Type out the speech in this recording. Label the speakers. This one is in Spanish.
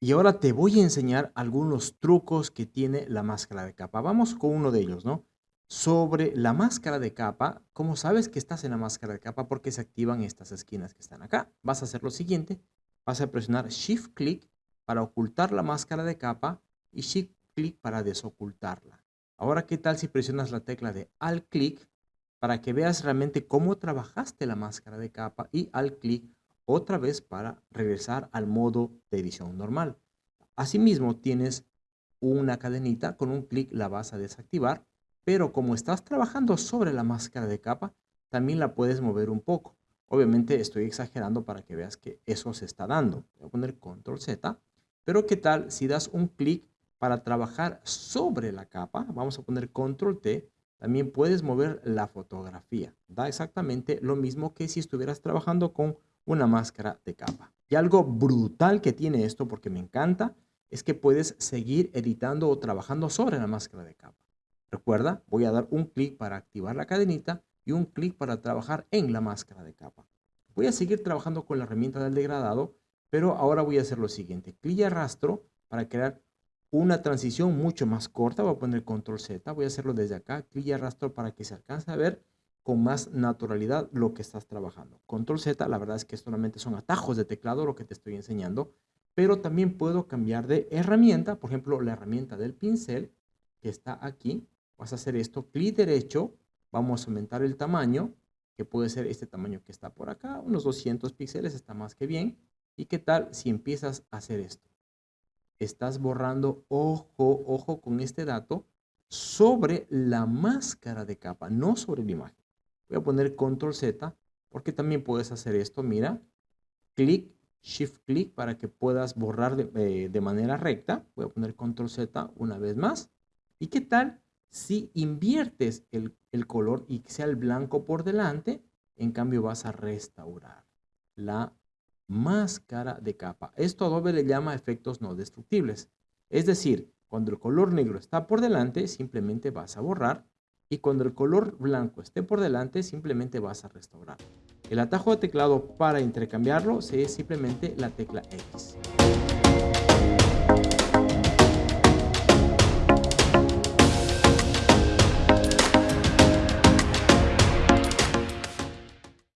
Speaker 1: Y ahora te voy a enseñar algunos trucos que tiene la máscara de capa. Vamos con uno de ellos, ¿no? Sobre la máscara de capa, ¿cómo sabes que estás en la máscara de capa? Porque se activan estas esquinas que están acá. Vas a hacer lo siguiente. Vas a presionar Shift Click para ocultar la máscara de capa y Shift Click para desocultarla. Ahora, ¿qué tal si presionas la tecla de Alt Click para que veas realmente cómo trabajaste la máscara de capa y Alt Click otra vez para regresar al modo de edición normal. Asimismo, tienes una cadenita, con un clic la vas a desactivar, pero como estás trabajando sobre la máscara de capa, también la puedes mover un poco. Obviamente estoy exagerando para que veas que eso se está dando. Voy a poner control Z, pero ¿qué tal si das un clic para trabajar sobre la capa? Vamos a poner control T, también puedes mover la fotografía. Da exactamente lo mismo que si estuvieras trabajando con una máscara de capa. Y algo brutal que tiene esto, porque me encanta, es que puedes seguir editando o trabajando sobre la máscara de capa. Recuerda, voy a dar un clic para activar la cadenita y un clic para trabajar en la máscara de capa. Voy a seguir trabajando con la herramienta del degradado, pero ahora voy a hacer lo siguiente. Clic y arrastro para crear una transición mucho más corta. Voy a poner control Z, voy a hacerlo desde acá. Clic y arrastro para que se alcance a ver con más naturalidad lo que estás trabajando. Control Z, la verdad es que solamente son atajos de teclado lo que te estoy enseñando, pero también puedo cambiar de herramienta, por ejemplo, la herramienta del pincel que está aquí. Vas a hacer esto, clic derecho, vamos a aumentar el tamaño, que puede ser este tamaño que está por acá, unos 200 píxeles, está más que bien. ¿Y qué tal si empiezas a hacer esto? Estás borrando, ojo, ojo con este dato, sobre la máscara de capa, no sobre la imagen. Voy a poner control Z porque también puedes hacer esto. Mira, clic, shift clic para que puedas borrar de, de manera recta. Voy a poner control Z una vez más. ¿Y qué tal si inviertes el, color y sea el blanco por delante? En cambio vas a restaurar la máscara de capa. Esto Adobe le llama efectos no destructibles. Es decir, cuando el color negro está por delante, simplemente vas a borrar y cuando el color blanco esté por delante simplemente vas a restaurar. El atajo de teclado para intercambiarlo es simplemente la tecla X.